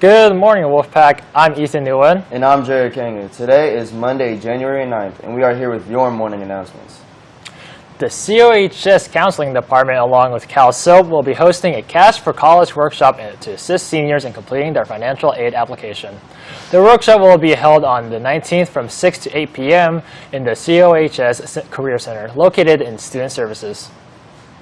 Good morning, Wolfpack. I'm Ethan Nguyen. And I'm Jared Kanger. Today is Monday, January 9th, and we are here with your morning announcements. The COHS Counseling Department, along with Cal CalSOAP, will be hosting a Cash for College workshop to assist seniors in completing their financial aid application. The workshop will be held on the 19th from 6 to 8 p.m. in the COHS Career Center, located in Student Services.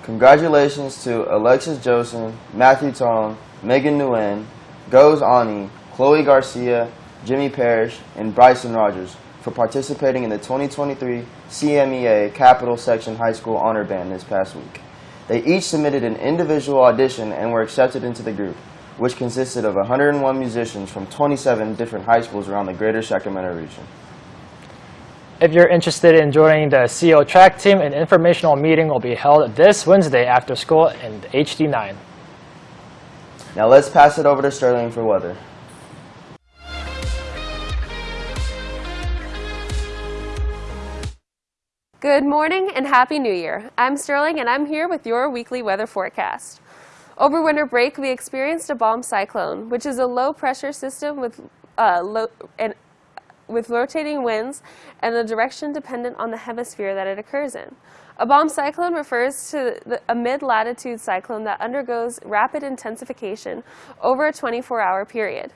Congratulations to Alexis Joseph, Matthew Tong, Megan Nguyen, Goes Ani, Chloe Garcia, Jimmy Parrish, and Bryson Rogers for participating in the 2023 CMEA Capital Section High School Honor Band this past week. They each submitted an individual audition and were accepted into the group, which consisted of 101 musicians from 27 different high schools around the greater Sacramento region. If you're interested in joining the CO track team, an informational meeting will be held this Wednesday after school in HD9. Now let's pass it over to Sterling for weather. Good morning and Happy New Year. I'm Sterling and I'm here with your weekly weather forecast. Over winter break, we experienced a bomb cyclone, which is a low pressure system with, uh, low, and, with rotating winds and the direction dependent on the hemisphere that it occurs in. A bomb cyclone refers to the, a mid-latitude cyclone that undergoes rapid intensification over a 24-hour period.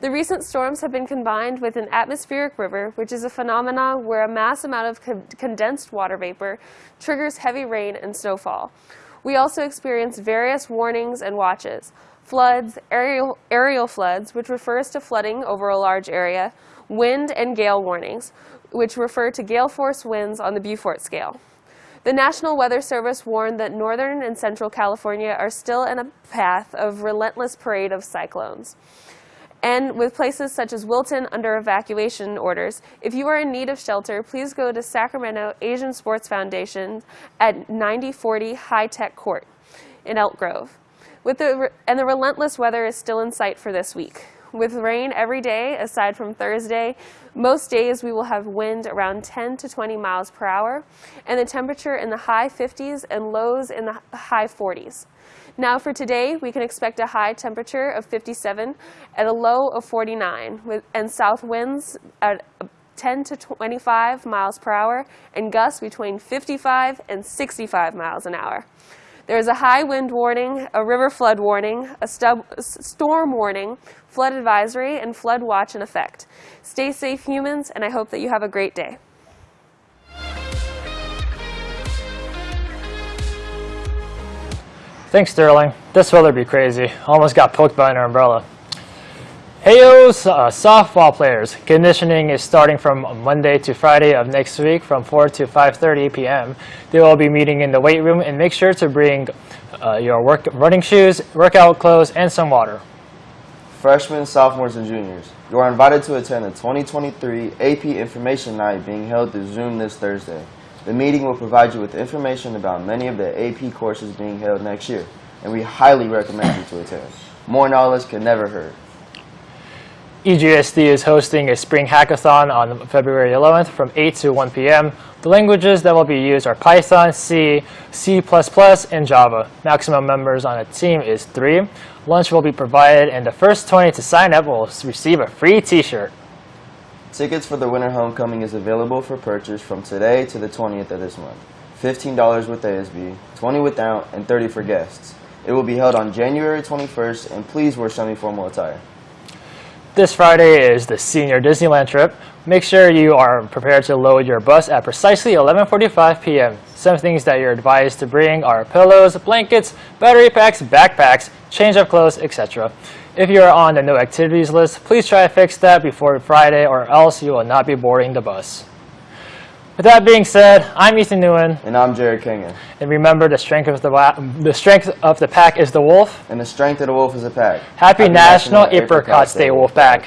The recent storms have been combined with an atmospheric river, which is a phenomenon where a mass amount of co condensed water vapor triggers heavy rain and snowfall. We also experience various warnings and watches. Floods, areal, areal floods, which refers to flooding over a large area, wind and gale warnings, which refer to gale force winds on the Beaufort scale. The National Weather Service warned that northern and central California are still in a path of relentless parade of cyclones and with places such as Wilton under evacuation orders. If you are in need of shelter, please go to Sacramento Asian Sports Foundation at 9040 High Tech Court in Elk Grove. With the, and the relentless weather is still in sight for this week. With rain every day, aside from Thursday, most days we will have wind around 10 to 20 miles per hour, and the temperature in the high 50s and lows in the high 40s. Now for today, we can expect a high temperature of 57 at a low of 49, with, and south winds at 10 to 25 miles per hour and gusts between 55 and 65 miles an hour. There is a high wind warning, a river flood warning, a storm warning, flood advisory, and flood watch in effect. Stay safe, humans, and I hope that you have a great day. Thanks, Sterling. This weather be crazy. Almost got poked by an umbrella. Heyo, uh, softball players. Conditioning is starting from Monday to Friday of next week from 4 to 5.30 p.m. They will be meeting in the weight room and make sure to bring uh, your work, running shoes, workout clothes, and some water. Freshmen, sophomores, and juniors, you are invited to attend the 2023 AP Information Night being held through Zoom this Thursday. The meeting will provide you with information about many of the AP courses being held next year, and we highly recommend you to attend. More knowledge can never hurt. EGSD is hosting a spring hackathon on February 11th from 8 to 1 p.m. The languages that will be used are Python, C, C++, and Java. Maximum members on a team is three. Lunch will be provided, and the first 20 to sign up will receive a free t-shirt. Tickets for the Winter Homecoming is available for purchase from today to the 20th of this month. $15 with ASB, 20 without, and 30 for guests. It will be held on January 21st, and please wear semi-formal attire. This Friday is the senior Disneyland trip. Make sure you are prepared to load your bus at precisely 11.45 p.m. Some things that you're advised to bring are pillows, blankets, battery packs, backpacks, change of clothes, etc. If you are on the no activities list, please try to fix that before Friday or else you will not be boarding the bus. With that being said, I'm Ethan Nguyen. And I'm Jared Kingan. And remember, the strength of the, the strength of the pack is the wolf. And the strength of the wolf is the pack. Happy, Happy National, National Apricot, Apricot Day, Wolf Pack.